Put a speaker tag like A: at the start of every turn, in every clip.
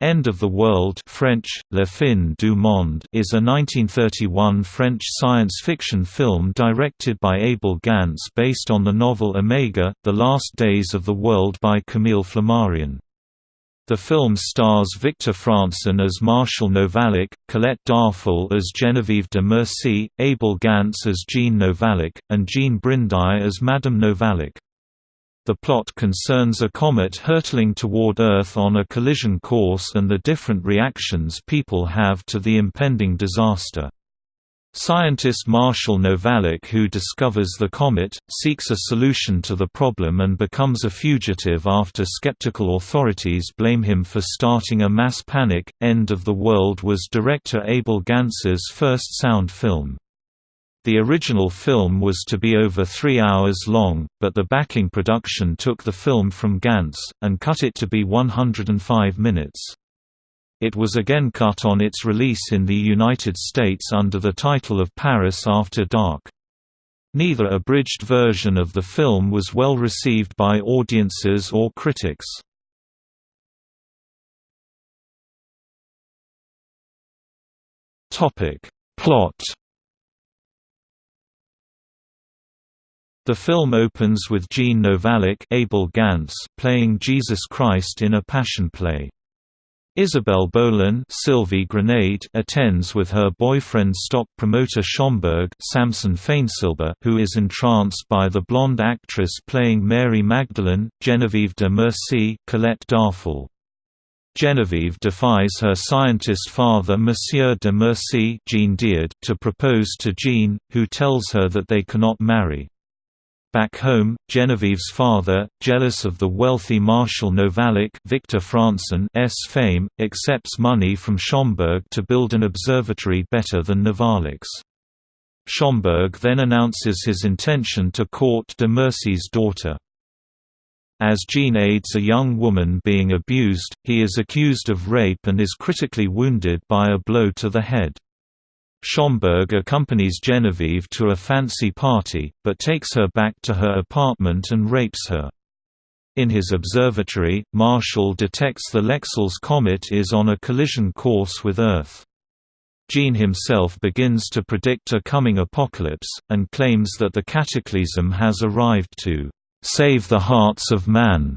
A: End of the World French, Le Fin du Monde is a 1931 French science fiction film directed by Abel Gance based on the novel Omega, The Last Days of the World by Camille Flammarion. The film stars Victor Francen as Marshal Novalic, Colette Darfeuil as Genevieve de Mercy, Abel Gance as Jean Novalic, and Jean Brindeau as Madame Novalic. The plot concerns a comet hurtling toward Earth on a collision course and the different reactions people have to the impending disaster. Scientist Marshall Novalic who discovers the comet, seeks a solution to the problem and becomes a fugitive after skeptical authorities blame him for starting a mass panic. End of the World was director Abel Gance's first sound film. The original film was to be over three hours long, but the backing production took the film from Gance, and cut it to be 105 minutes. It was again cut on its release in the United States under the title of Paris After Dark. Neither abridged version of the film was well received by audiences or critics. Plot The film opens with Jean Novalic Abel Gance playing Jesus Christ in a Passion play. Isabelle Boulin Sylvie Grenade attends with her boyfriend stock promoter Schomburg Samson Fainsilber who is entranced by the blonde actress playing Mary Magdalene, Genevieve de Mercy Colette Darfeuil. Genevieve defies her scientist father Monsieur de Mercy Jean Diard to propose to Jean, who tells her that they cannot marry. Back home, Genevieve's father, jealous of the wealthy Marshal Novalic Victor Francen's fame, accepts money from Schomburg to build an observatory better than Novalic's. Schomburg then announces his intention to court de Mercy's daughter. As Jean aids a young woman being abused, he is accused of rape and is critically wounded by a blow to the head. Schomburg accompanies Genevieve to a fancy party, but takes her back to her apartment and rapes her. In his observatory, Marshall detects the Lexell's comet is on a collision course with Earth. Jean himself begins to predict a coming apocalypse, and claims that the cataclysm has arrived to "...save the hearts of man."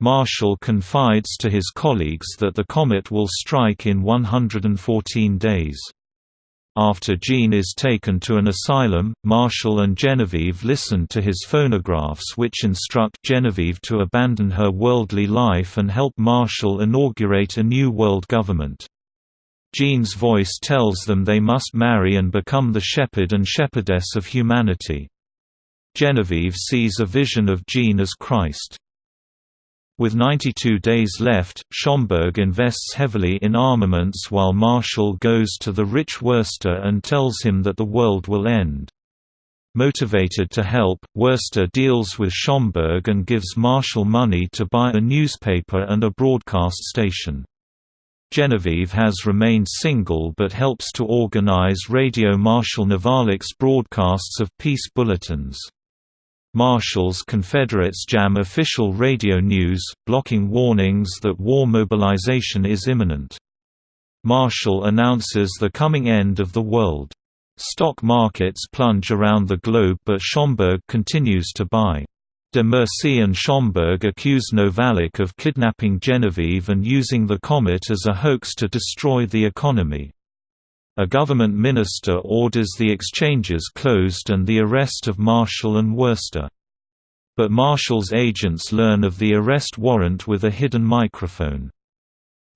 A: Marshall confides to his colleagues that the comet will strike in 114 days. After Jean is taken to an asylum, Marshall and Genevieve listen to his phonographs which instruct Genevieve to abandon her worldly life and help Marshall inaugurate a new world government. Jean's voice tells them they must marry and become the shepherd and shepherdess of humanity. Genevieve sees a vision of Jean as Christ. With 92 days left, Schomburg invests heavily in armaments while Marshall goes to the rich Wurster and tells him that the world will end. Motivated to help, Wurster deals with Schomburg and gives Marshall money to buy a newspaper and a broadcast station. Genevieve has remained single but helps to organize Radio Marshal Novalic's broadcasts of peace bulletins. Marshals Confederates jam official radio news, blocking warnings that war mobilization is imminent. Marshall announces the coming end of the world. Stock markets plunge around the globe but Schomburg continues to buy. De Mercy and Schomburg accuse Novalic of kidnapping Genevieve and using the comet as a hoax to destroy the economy. A government minister orders the exchanges closed and the arrest of Marshall and Worcester. But Marshall's agents learn of the arrest warrant with a hidden microphone.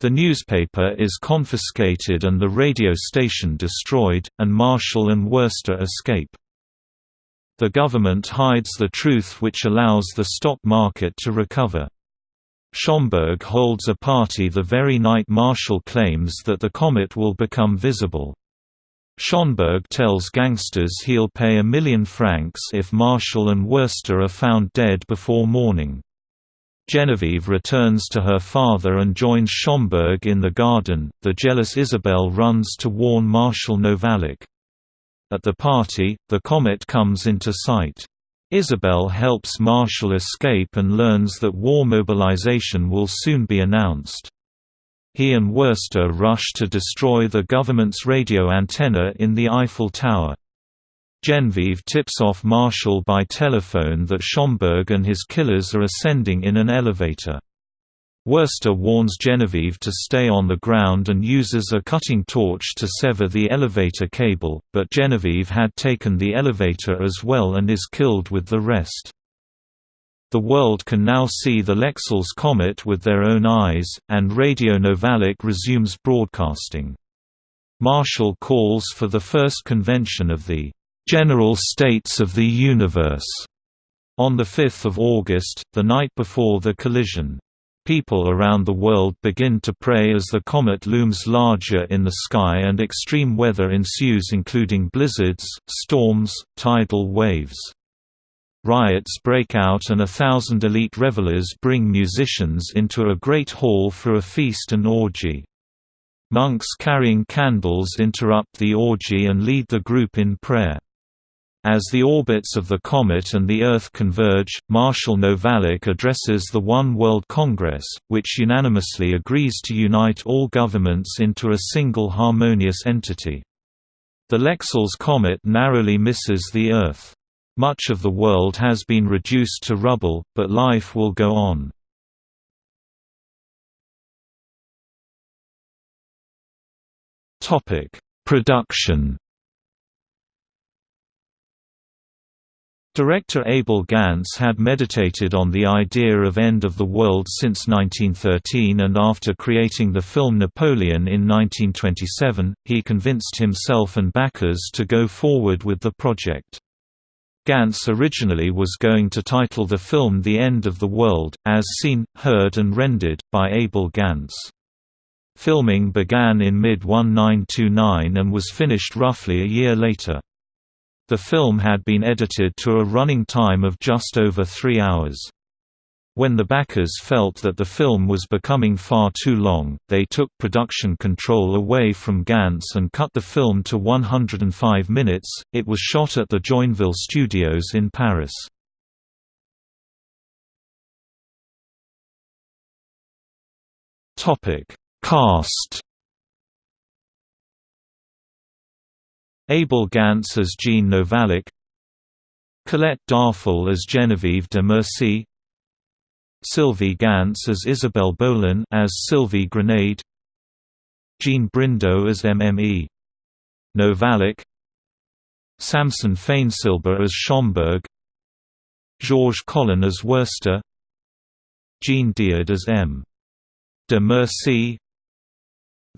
A: The newspaper is confiscated and the radio station destroyed, and Marshall and Worcester escape. The government hides the truth which allows the stock market to recover. Schomburg holds a party the very night Marshall claims that the comet will become visible. Schomburg tells gangsters he'll pay a million francs if Marshall and Worcester are found dead before morning. Genevieve returns to her father and joins Schomburg in the garden. The jealous Isabel runs to warn Marshal Novalic. At the party, the comet comes into sight. Isabelle helps Marshall escape and learns that war mobilization will soon be announced. He and Wurster rush to destroy the government's radio antenna in the Eiffel Tower. Genevieve tips off Marshall by telephone that Schomburg and his killers are ascending in an elevator. Wurster warns Genevieve to stay on the ground and uses a cutting torch to sever the elevator cable, but Genevieve had taken the elevator as well and is killed with the rest. The world can now see the Lexell's comet with their own eyes, and Radio Novalic resumes broadcasting. Marshall calls for the first convention of the "'General States of the Universe' on 5 August, the night before the collision. People around the world begin to pray as the comet looms larger in the sky and extreme weather ensues including blizzards, storms, tidal waves. Riots break out and a thousand elite revelers bring musicians into a great hall for a feast and orgy. Monks carrying candles interrupt the orgy and lead the group in prayer. As the orbits of the comet and the Earth converge, Marshall Novalic addresses the One World Congress, which unanimously agrees to unite all governments into a single harmonious entity. The Lexell's comet narrowly misses the Earth. Much of the world has been reduced to rubble, but life will go on. Production Director Abel Gance had meditated on the idea of end of the world since 1913 and after creating the film Napoleon in 1927, he convinced himself and backers to go forward with the project. Gance originally was going to title the film The End of the World, as seen, heard and rendered, by Abel Gance. Filming began in mid-1929 and was finished roughly a year later. The film had been edited to a running time of just over three hours. When the backers felt that the film was becoming far too long, they took production control away from Gance and cut the film to 105 minutes. It was shot at the Joinville Studios in Paris. Topic: Cast Abel Gance as Jean Novalic Colette Darfeuil as Genevieve de Mercy Sylvie Gance as Isabelle Bolin as Sylvie Grenade Jean Brindeau as MME Novalic Samson Fainsilber as Schomburg Georges Collin as Worcester Jean Diard as M. De Mercy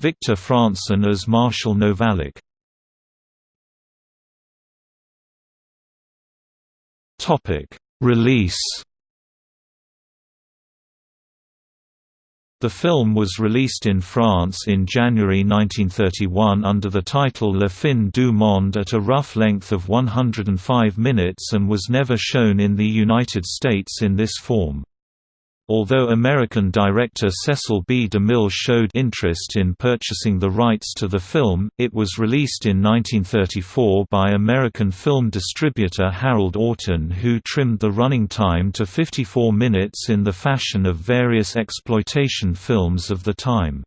A: Victor Francen as Marshal Novalic Topic: Release. The film was released in France in January 1931 under the title Le Fin du Monde at a rough length of 105 minutes and was never shown in the United States in this form. Although American director Cecil B. DeMille showed interest in purchasing the rights to the film, it was released in 1934 by American film distributor Harold Orton who trimmed the running time to 54 minutes in the fashion of various exploitation films of the time.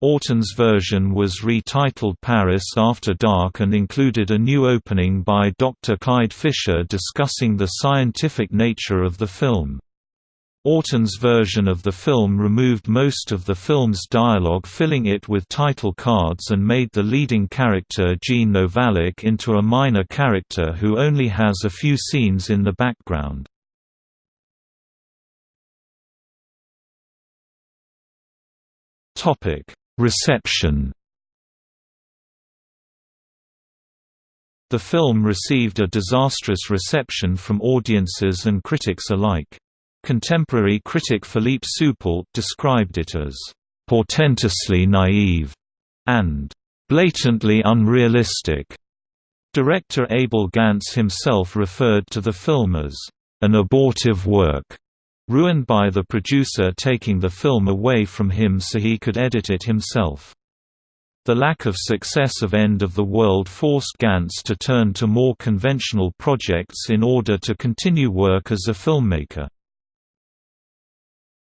A: Orton's version was retitled Paris After Dark and included a new opening by Dr. Clyde Fisher discussing the scientific nature of the film. Orton's version of the film removed most of the film's dialogue filling it with title cards and made the leading character Gene Novalic into a minor character who only has a few scenes in the background. Reception The film received a disastrous reception from audiences and critics alike. Contemporary critic Philippe Soupault described it as portentously naive and blatantly unrealistic. Director Abel Gance himself referred to the film as an abortive work, ruined by the producer taking the film away from him so he could edit it himself. The lack of success of End of the World forced Gance to turn to more conventional projects in order to continue work as a filmmaker.